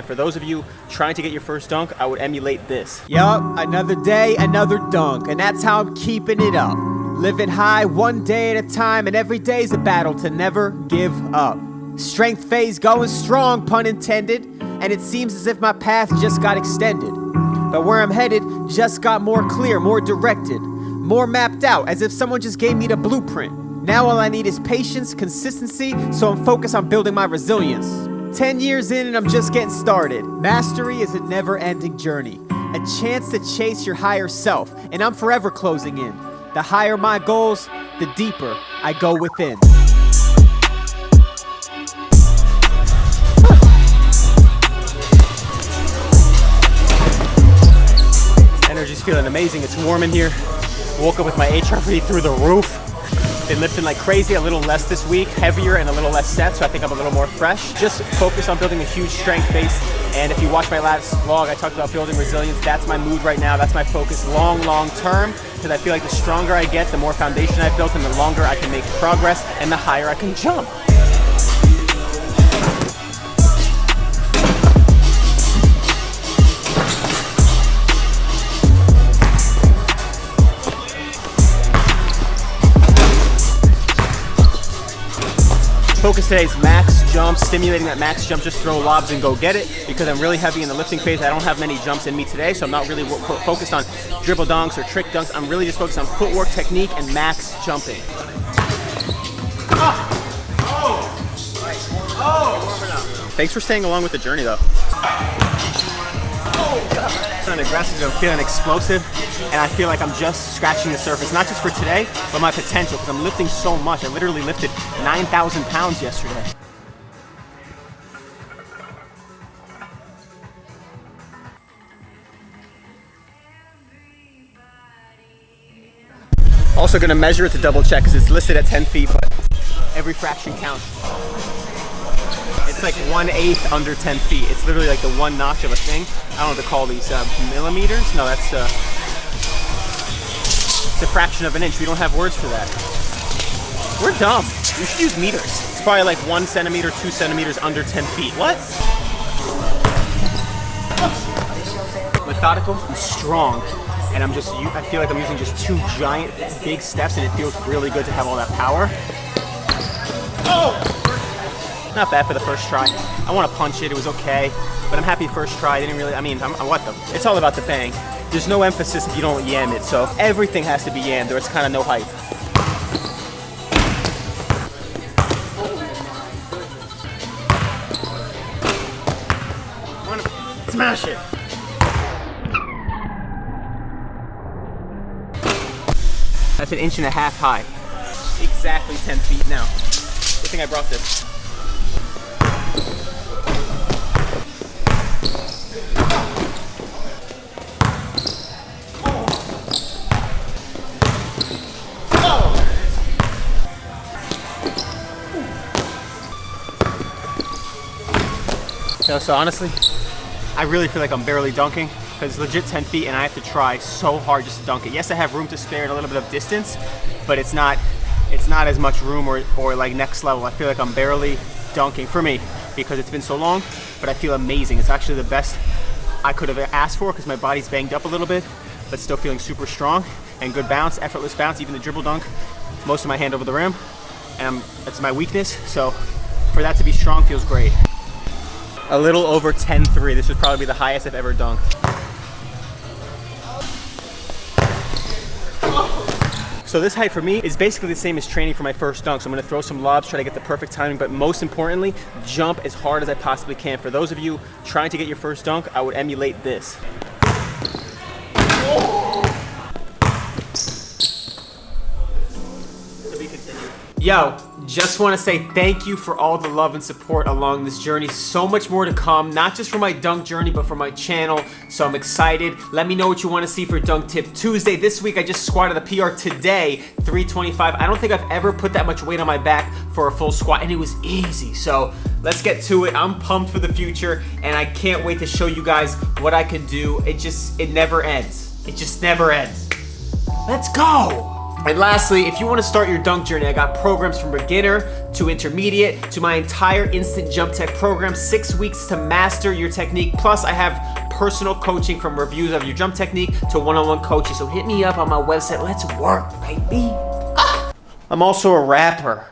And for those of you trying to get your first dunk, I would emulate this. Yup, another day, another dunk, and that's how I'm keeping it up. Living high one day at a time, and every day's a battle to never give up. Strength phase going strong, pun intended, and it seems as if my path just got extended. But where I'm headed just got more clear, more directed, more mapped out, as if someone just gave me the blueprint. Now all I need is patience, consistency, so I'm focused on building my resilience. 10 years in and I'm just getting started. Mastery is a never ending journey, a chance to chase your higher self, and I'm forever closing in. The higher my goals, the deeper I go within. Energy's feeling amazing. It's warm in here. Woke up with my HRV through the roof. Been lifting like crazy, a little less this week, heavier and a little less set, so I think I'm a little more fresh. Just focus on building a huge strength base. And if you watch my last vlog, I talked about building resilience. That's my mood right now. That's my focus long, long term, because I feel like the stronger I get, the more foundation I've built and the longer I can make progress and the higher I can jump. Focus today is max jump, stimulating that max jump, just throw lobs and go get it because I'm really heavy in the lifting phase. I don't have many jumps in me today, so I'm not really focused on dribble dunks or trick dunks. I'm really just focused on footwork, technique, and max jumping. Thanks for staying along with the journey though. Feeling aggressive, I'm feeling explosive, and I feel like I'm just scratching the surface, not just for today, but my potential, because I'm lifting so much. I literally lifted 9,000 pounds yesterday. Also gonna measure it to double check because it's listed at 10 feet, but every fraction counts. It's like one eighth under 10 feet. It's literally like the one notch of a thing. I don't know what to call these, uh, millimeters? No, that's, uh, it's a fraction of an inch. We don't have words for that. We're dumb. We should use meters. It's probably like one centimeter, two centimeters under 10 feet. What? Methodical and strong. And I'm just, I feel like I'm using just two giant, big steps and it feels really good to have all that power. Oh! Not bad for the first try. I want to punch it, it was okay. But I'm happy first try, I didn't really, I mean, I'm, what the? It's all about the bang. There's no emphasis if you don't yam it, so everything has to be yammed or it's kind of no hype. Smash it! That's an inch and a half high. Exactly 10 feet now. Good thing I brought this. So, so honestly, I really feel like I'm barely dunking because it's legit 10 feet and I have to try so hard just to dunk it. Yes, I have room to spare and a little bit of distance, but it's not it's not as much room or, or like next level. I feel like I'm barely dunking for me because it's been so long, but I feel amazing. It's actually the best I could have asked for because my body's banged up a little bit, but still feeling super strong and good bounce, effortless bounce, even the dribble dunk, most of my hand over the rim, and it's my weakness, so for that to be strong feels great a little over 10-3. This would probably be the highest I've ever dunked. So this height for me is basically the same as training for my first dunk. So I'm gonna throw some lobs, try to get the perfect timing, but most importantly, jump as hard as I possibly can. For those of you trying to get your first dunk, I would emulate this. Yo, just want to say thank you for all the love and support along this journey. So much more to come, not just for my dunk journey, but for my channel. So I'm excited. Let me know what you want to see for Dunk Tip Tuesday. This week, I just squatted a PR today, 325. I don't think I've ever put that much weight on my back for a full squat, and it was easy. So let's get to it. I'm pumped for the future, and I can't wait to show you guys what I can do. It just, it never ends. It just never ends. Let's go. And lastly, if you want to start your dunk journey, I got programs from beginner to intermediate to my entire Instant Jump Tech program, six weeks to master your technique. Plus, I have personal coaching from reviews of your jump technique to one-on-one coaching. So hit me up on my website. Let's work, baby. Ah! I'm also a rapper.